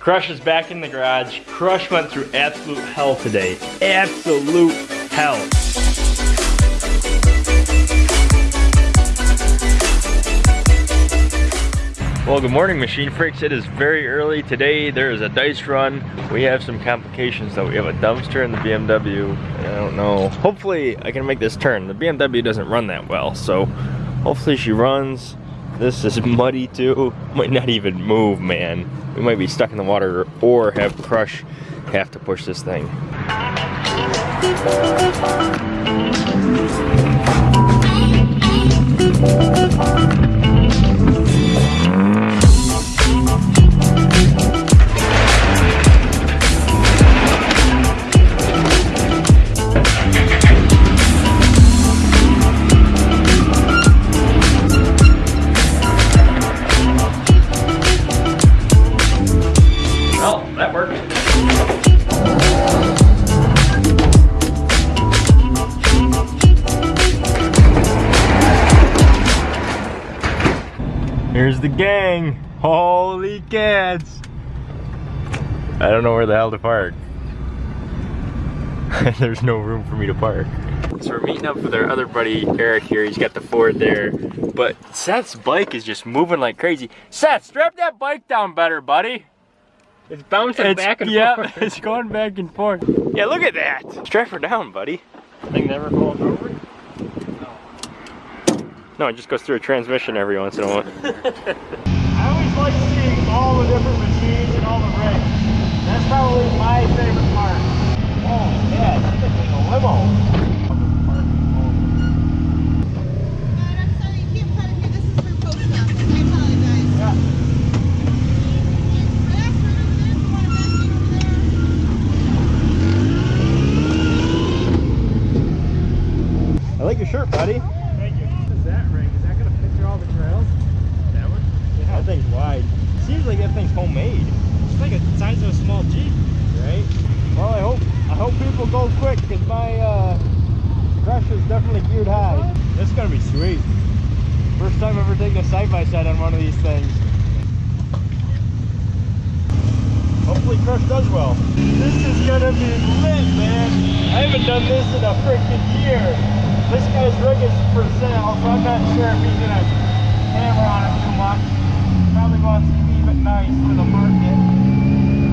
Crush is back in the garage. Crush went through absolute hell today. Absolute hell. Well, good morning, Machine Freaks. It is very early today. There is a dice run. We have some complications though. We have a dumpster in the BMW. I don't know. Hopefully, I can make this turn. The BMW doesn't run that well, so hopefully she runs. This is muddy too. Might not even move, man. We might be stuck in the water or have Crush have to push this thing. The gang. Holy cats. I don't know where the hell to park. There's no room for me to park. So we're meeting up with our other buddy Eric here. He's got the Ford there. But Seth's bike is just moving like crazy. Seth, strap that bike down better, buddy. It's bouncing it's, back and yeah, forth. Yeah, it's going back and forth. Yeah, look at that. Strap her down, buddy. Thing never falls over? No, it just goes through a transmission every once in a while. I always like seeing all the different machines and all the rigs. That's probably my favorite part. Oh, yeah, it's a limo. I like your shirt, buddy. thing's wide. Seems like that thing's homemade. It's like the size of a small Jeep. Right? Well, I hope I hope people go quick because my uh, crush is definitely geared high. This is gonna be sweet. First time ever taking a side-by-side -side on one of these things. Hopefully Crush does well. This is gonna be lit, man. I haven't done this in a freaking year. This guy's rig is for sale, so I'm not sure if he's gonna hammer on it too much probably wants to keep it nice for the market,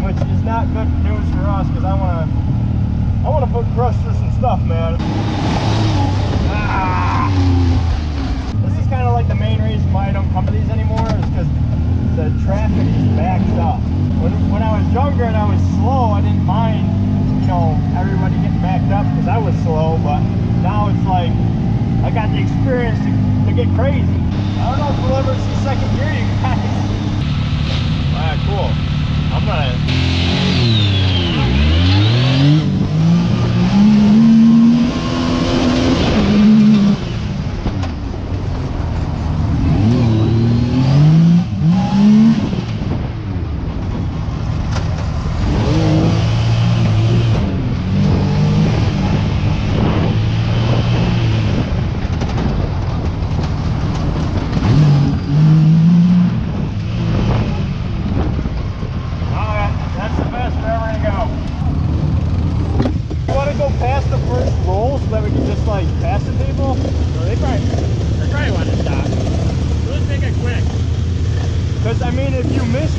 which is not good news for us because I want to I want to put through some stuff, man. Ah! This is kind of like the main reason why I don't come to these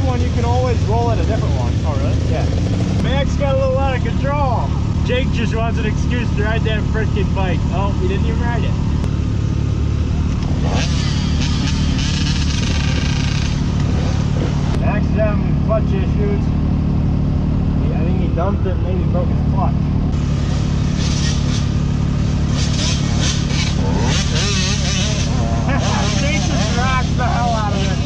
one, you can always roll at a different one. Oh, really? Yeah. Max got a little out of control. Jake just wants an excuse to ride that freaking bike. Oh, he didn't even ride it. Max is having clutch issues. I think he dumped it and maybe broke his clutch. Jason rocked the hell out of it.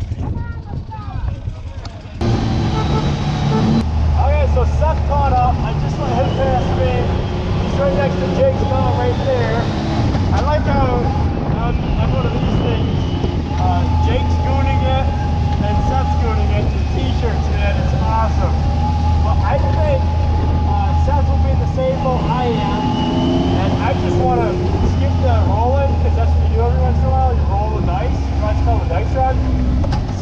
Seth caught up. I just let him pass me. He's right next to Jake's car right there. I like how on one of these things, uh, Jake's gooning it and Seth's gooning it. The t-shirts, man, it's awesome. But I think uh, Seth will be in the same boat I am. And I just want to skip the rolling because that's what you do every once in a while. You roll the dice. You know what's called a dice run?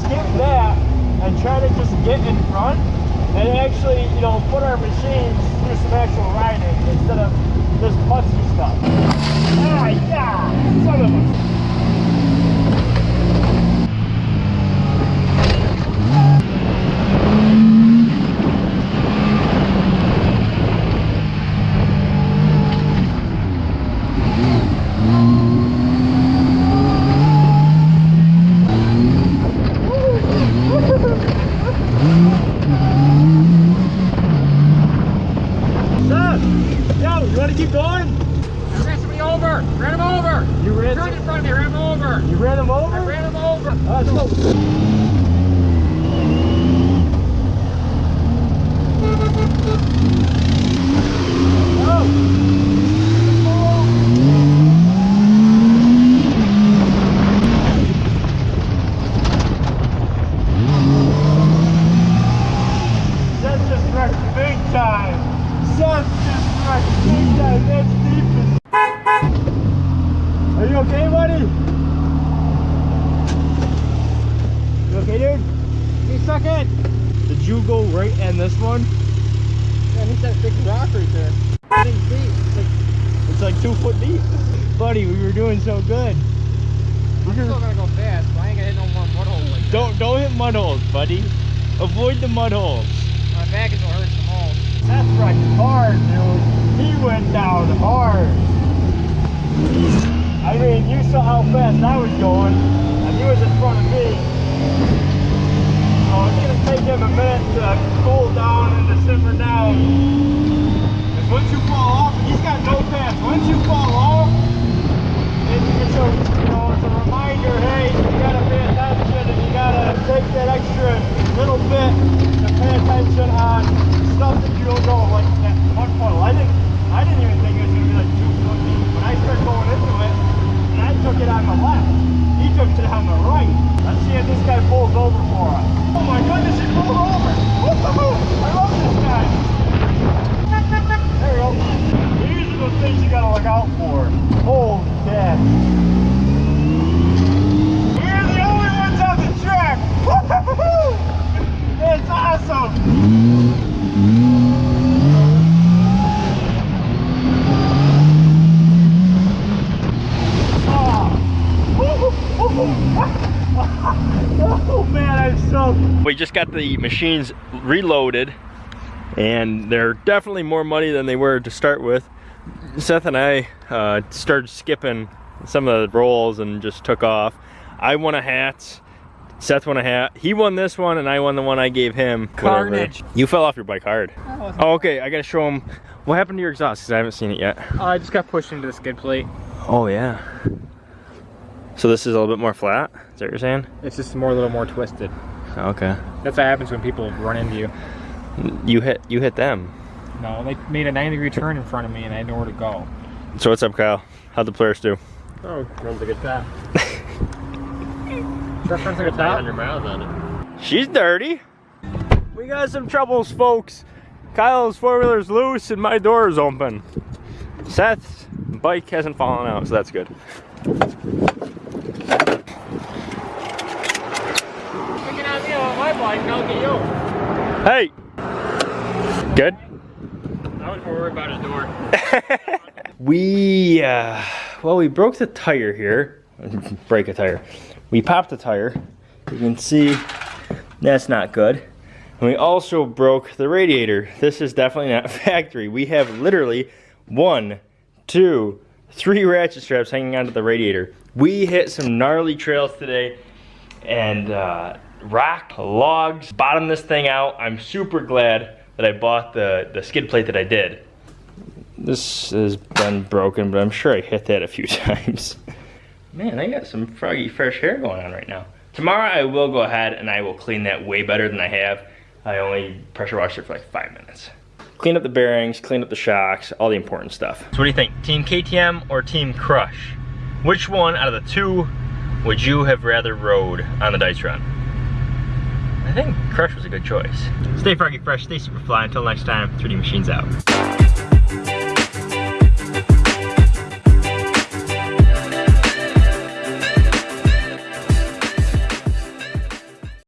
Skip that and try to just get in front and actually, you know, put our machines through some actual riding instead of this putsy stuff. Ah, yeah! Son of a... Seth! Yo, you want to keep going? I ran somebody over. Ran him over. You ran Turned some- in front of me. Ran him over. You ran him over? I ran him over. Uh, so, Seth just wrecked big time. Seth just wrecked big. That's deep. Are you okay, buddy? You okay, dude? He stuck in. Did you go right in this one? Yeah, he's that big rock right there. It's like, It's like two foot deep. Buddy, we were doing so good. I'm still gonna go fast, but I ain't gonna hit no more mud holes like. Don't don't hit mud holes, buddy. Avoid the mud holes. My back is what hurts That's right, hard, dude. He went down hard. I mean, you saw how fast I was going, and he was in front of me. So it's gonna take him a minute to cool down and to simmer down. Because once you fall off, he's got no pass. Once you fall off, it, it's a you know it's a reminder. Hey, you gotta pay attention, and you gotta take that extra little bit to pay attention on stuff that you don't know, like that mud puddle. I didn't, I didn't even think it was gonna be like two foot deep. When I started going into it, and I took it on the left, he took it on the right. Let's see if this guy pulls over for us. Oh my goodness, he pulled over! Woo-hoo-hoo! I love this guy. There we go. These are the things you gotta look out for. Holy cat. We're the only ones on the track. It's awesome. Oh, oh man, I'm. We just got the machines reloaded, and they're definitely more muddy than they were to start with. Seth and I uh, started skipping some of the rolls and just took off. I won a hat. Seth won a hat. He won this one, and I won the one I gave him. whatever. Carnage. You fell off your bike hard. Oh, okay. I gotta show him what happened to your exhaust because I haven't seen it yet. Uh, I just got pushed into the skid plate. Oh yeah. So this is a little bit more flat. Is that what you're saying? It's just more a little more twisted. Okay. That's what happens when people run into you. You hit you hit them. No, they made a 90 degree turn in front of me and I had nowhere to go. So what's up, Kyle? How'd the players do? Oh, runs like a top. that runs like a top? miles on it. She's dirty. We got some troubles, folks. Kyle's four wheeler's loose and my door is open. Seth's bike hasn't fallen out, so that's good. Picking on me on my bike and I'll get you. Hey. Good. About his door. we uh, well we broke the tire here. Break a tire. We popped the tire. You can see that's not good. And we also broke the radiator. This is definitely not factory. We have literally one two three ratchet straps hanging onto the radiator. We hit some gnarly trails today and uh, rock logs bottom this thing out. I'm super glad that i bought the the skid plate that i did this has been broken, but I'm sure I hit that a few times. Man, I got some froggy fresh hair going on right now. Tomorrow I will go ahead and I will clean that way better than I have. I only pressure washed it for like five minutes. clean up the bearings, clean up the shocks, all the important stuff. So what do you think? Team KTM or Team Crush? Which one out of the two would you have rather rode on the Dice Run? I think Crush was a good choice. Stay froggy fresh, stay super fly. Until next time, 3D Machines out.